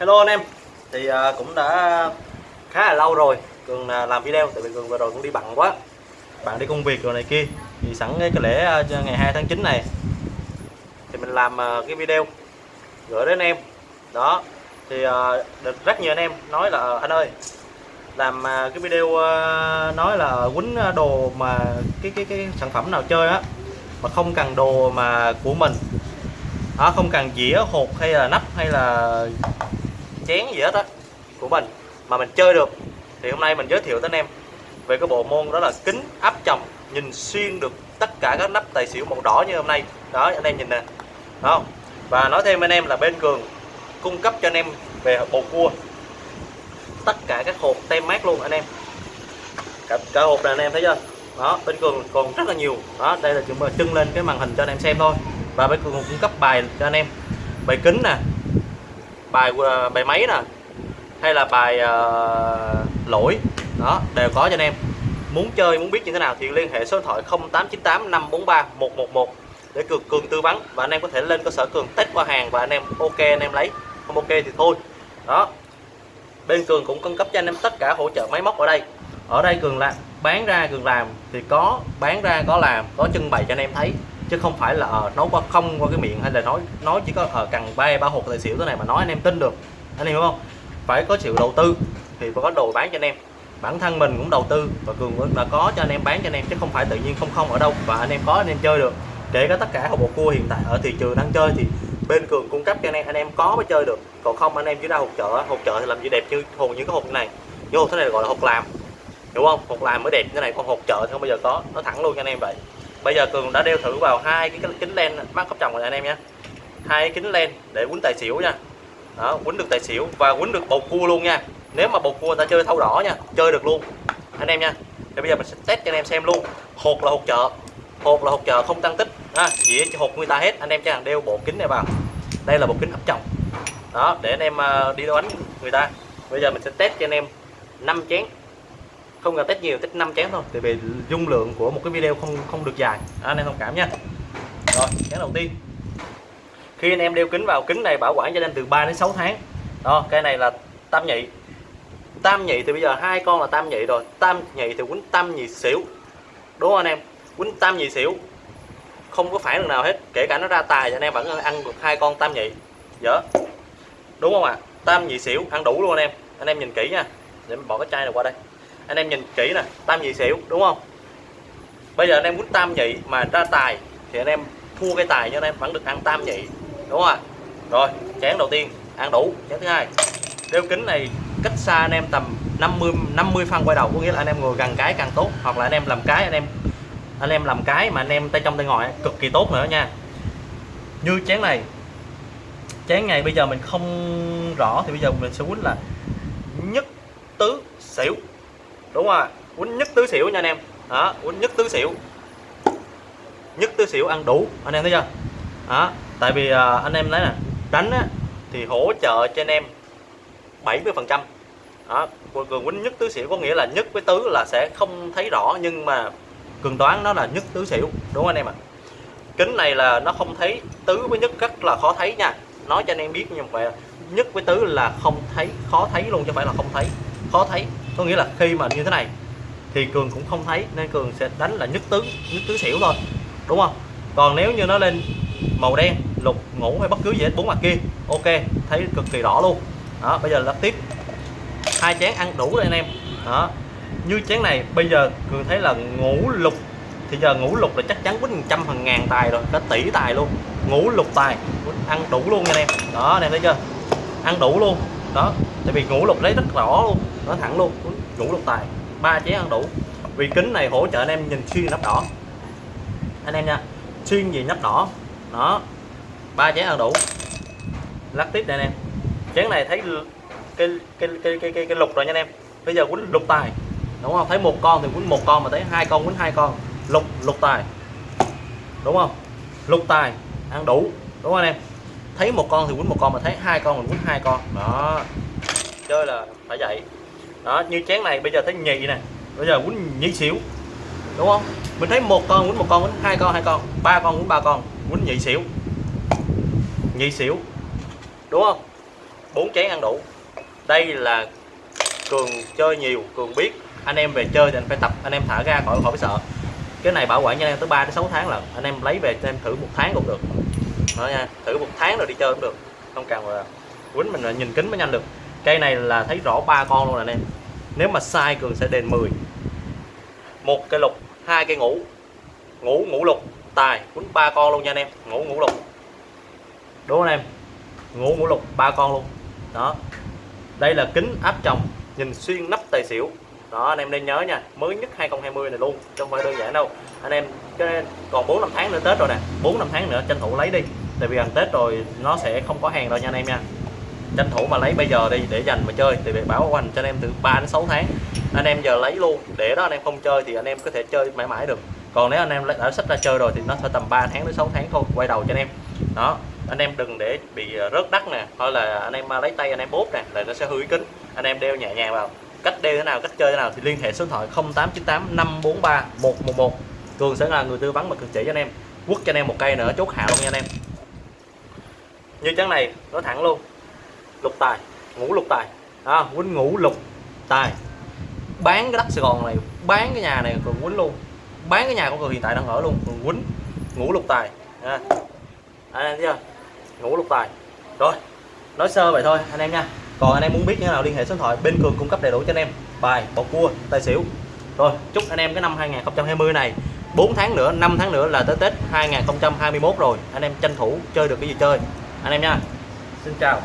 Hello anh em. Thì uh, cũng đã khá là lâu rồi Cường à, làm video Tại vì Cường vừa rồi cũng đi bận quá. Bạn đi công việc rồi này kia. Thì sẵn cái, lễ à, ngày 2 tháng 9 này. Thì mình làm à, cái video Gửi đến em. Đó. Thì được rất nhiều anh em nói là Anh ơi Làm cái video nói là quýnh đồ mà cái cái cái sản phẩm nào chơi á Mà không cần đồ mà của mình. Đó, không cần dĩa hột hay là nắp hay là chén gì hết á của mình mà mình chơi được. Thì hôm nay mình giới thiệu tới anh em về cái bộ môn đó là kính áp tròng nhìn xuyên được tất cả các nắp tài xỉu màu đỏ như hôm nay. Đó anh em nhìn nè. Đó. Và nói thêm anh em là bên cường cung cấp cho anh em về bầu cua. Tất cả các hộp tem mát luôn anh em. Cả, cả hộp này anh em thấy chưa? Đó bên cường còn rất là nhiều. Đó đây là chúng mình trưng lên cái màn hình cho anh em xem thôi. Và bên cường cung cấp bài cho anh em. Bài kính nè bài ờ, bài máy nè hay là bài uh, lỗi đó đều có cho anh em. Muốn chơi muốn biết như thế nào thì liên hệ số điện thoại 0898 543 111 để cường cường tư vấn và anh em có thể lên cơ sở cường test qua hàng và anh em ok anh em lấy. Không ok thì thôi. Đó. Bên cường cũng cung cấp cho anh em tất cả hỗ trợ máy móc ở đây. Ở đây cường làm bán ra cường làm thì có bán ra có làm có trưng bày cho anh em thấy chứ không phải là uh, nói qua không qua cái miệng hay là nói nói chỉ có ở uh, cần ba ba hộp tài xỉu thế này mà nói anh em tin được. Anh em hiểu không? Phải có sự đầu tư thì có đồ bán cho anh em. Bản thân mình cũng đầu tư và cường cũng đã có cho anh em bán cho anh em chứ không phải tự nhiên không không ở đâu và anh em có anh em chơi được. Kể cả tất cả hộp bột cua hiện tại ở thị trường đang chơi thì bên cường cung cấp cho anh em anh em có mới chơi được. Còn không anh em chỉ ra hộp chợ hộp chợ thì làm gì đẹp như hồn những cái hộp này. Những hộp thế này gọi là hộp làm hiểu không? Hộp làm mới đẹp như này còn hộp chợ thì không bao giờ có. Nó thẳng luôn cho anh em vậy bây giờ cường đã đeo thử vào hai cái kính len mắt cấp chồng rồi anh em nhé. Hai cái kính len để quấn tài xỉu nha. Đó, quấn được tài xỉu và quấn được bầu cua luôn nha. Nếu mà bầu cua ta chơi thâu đỏ nha, chơi được luôn. Anh em nha. Thì bây giờ mình sẽ test cho anh em xem luôn. Hột là hột chợ. Hột là hột chợ không tăng tích. Ha, dĩa hột người ta hết. Anh em cho đeo bộ kính này vào. Đây là bộ kính hấp chồng. Đó, để anh em à, đi đánh người ta. Bây giờ mình sẽ test cho anh em 5 chén không cần test nhiều test 5 chén thôi. Tại vì dung lượng của một cái video không không được dài. Anh em thông cảm nha. Rồi chén đầu tiên. Khi anh em đeo kính vào kính này bảo quản cho anh em từ 3 đến 6 tháng. Đó cái này là tam nhị. Tam nhị thì bây giờ hai con là tam nhị rồi. Tam nhị thì quýnh tam nhị xỉu. Đúng không anh em? Quýnh tam nhị xỉu. Không có phản được nào hết kể cả nó ra tài thì anh em vẫn ăn được hai con tam nhị. Dở đúng không ạ? À? tam nhị xỉu ăn đủ luôn anh em. Anh em nhìn kỹ nha. Để mình bỏ cái chai này qua đây anh em nhìn kỹ nè, tam nhị xỉu, đúng không? Bây giờ anh em muốn tam nhị mà ra tài thì anh em thua cái tài cho anh em, vẫn được ăn tam nhị, đúng không ạ? Rồi, chén đầu tiên, ăn đủ, chén thứ hai. Đeo kính này cách xa anh em tầm 50 50 phân quay đầu, có nghĩa là anh em ngồi gần cái càng tốt, hoặc là anh em làm cái, anh em anh em làm cái mà anh em tay trong tay ngoài, cực kỳ tốt nữa nha. Như chén này chén này bây giờ mình không rõ thì bây giờ mình sẽ quýnh là nhất tứ xỉu đúng rồi, quýnh nhất tứ xỉu nha anh em. Đó quýnh nhất tứ xỉu. Nhất tứ xỉu ăn đủ anh em thấy chưa? Đó tại vì à, anh em nói nè đánh á, thì hỗ trợ cho anh em 70 phần trăm. Cường quýnh nhất tứ xỉu có nghĩa là nhất với tứ là sẽ không thấy rõ nhưng mà cường toán nó là nhất tứ xỉu. Đúng không anh em ạ? À? kính này là nó không thấy tứ với nhất rất là khó thấy nha. Nói cho anh em biết như vậy nhất với tứ là không thấy khó thấy luôn chứ không phải là không thấy. Khó thấy có nghĩa là khi mà như thế này thì cường cũng không thấy nên cường sẽ đánh là nhất tướng, nhất tứ xỉu thôi đúng không? Còn nếu như nó lên màu đen lục ngủ hay bất cứ gì hết bốn mặt kia ok thấy cực kỳ rõ luôn. Đó bây giờ lắp tiếp. Hai chén ăn đủ rồi anh em. Đó như chén này bây giờ cường thấy là ngủ lục thì giờ ngủ lục là chắc chắn quýnh trăm phần ngàn tài rồi cả tỷ tài luôn. Ngủ lục tài ăn đủ luôn nha anh em. Đó anh em thấy chưa? Ăn đủ luôn. Đó tại vì ngủ lục lấy rất rõ luôn nó thẳng luôn ngủ lục tài ba chế ăn đủ. Vì kính này hỗ trợ anh em nhìn xuyên nắp đỏ. Anh em nha xuyên gì nắp đỏ. Đó ba chén ăn đủ. Lắc tiếp đây anh em chén này thấy cái cái cái cái cái, cái lục rồi nha anh em. Bây giờ quýnh lục tài đúng không? Thấy một con thì quýnh một con mà thấy hai con quýnh hai con. Lục lục tài đúng không? Lục tài ăn đủ đúng không anh em? Thấy một con thì quýnh một con mà thấy hai con mình quýnh hai con. Đó chơi là phải vậy. Đó, như chén này bây giờ thấy nhị nè, bây giờ quýnh nhị xỉu đúng không? Mình thấy một con quýnh một con quýnh, hai con hai con, ba con quýnh ba con, quýnh nhị xỉu nhị xỉu đúng không? Bốn chén ăn đủ. Đây là cường chơi nhiều, cường biết. Anh em về chơi thì anh phải tập, anh em thả ra khỏi khỏi sợ. Cái này bảo quản cho anh em tới 3 đến 6 tháng là anh em lấy về cho em thử một tháng cũng được. Đó nha, thử một tháng rồi đi chơi cũng được. Không cần là quýnh mình là nhìn kính mới nhanh được cây này là thấy rõ ba con luôn nè anh em. Nếu mà sai cường sẽ đền 10 một cây lục, hai cây ngủ ngủ ngủ lục, tài quấn ba con luôn nha anh em. Ngủ ngủ lục. Đúng không anh em? Ngủ ngủ lục, ba con luôn. Đó. Đây là kính áp tròng, nhìn xuyên nắp tài xỉu. Đó, anh em nên nhớ nha. Mới nhất 2020 này luôn, chứ không phải đơn giản đâu. Anh em, cái còn 4 năm tháng nữa Tết rồi nè. 4 năm tháng nữa tranh thủ lấy đi. Tại vì gần Tết rồi nó sẽ không có hàng đâu nha anh em nha tranh thủ mà lấy bây giờ đi để dành mà chơi. Thì bị bảo hoành cho anh em từ 3 đến 6 tháng. Anh em giờ lấy luôn. Để đó anh em không chơi thì anh em có thể chơi mãi mãi được. Còn nếu anh em đã sách ra chơi rồi thì nó sẽ tầm 3 tháng đến 6 tháng thôi, quay đầu cho anh em. Đó, anh em đừng để bị ờ, rớt đắt nè hoặc là anh em ờ, lấy tay anh em bóp nè, là nó sẽ hư kính. Anh em đeo nhẹ nhàng vào. Cách đeo thế nào, cách chơi thế nào thì liên hệ số điện thoại 0898 543 111 Cường sẽ là người tư vấn và cường chỉ cho anh em. Quất cho anh em một cây nữa, chốt hạ luôn nha anh em. Như chắn này nó thẳng luôn lục tài ngũ lục tài. À, quýnh ngũ lục tài. Bán cái đất Sài Gòn này bán cái nhà này còn quýnh luôn. Bán cái nhà của người hiện tại đang ở luôn còn quýnh ngũ lục tài. À. anh em thấy chưa? Ngũ lục tài. Rồi nói sơ vậy thôi anh em nha. Còn anh em muốn biết như thế nào liên hệ số điện thoại bên cường cung cấp đầy đủ cho anh em. Bài bầu cua tài xỉu. Rồi chúc anh em cái năm 2020 này 4 tháng nữa 5 tháng nữa là tới Tết 2021 rồi. Anh em tranh thủ chơi được cái gì chơi. Anh em nha. Xin chào.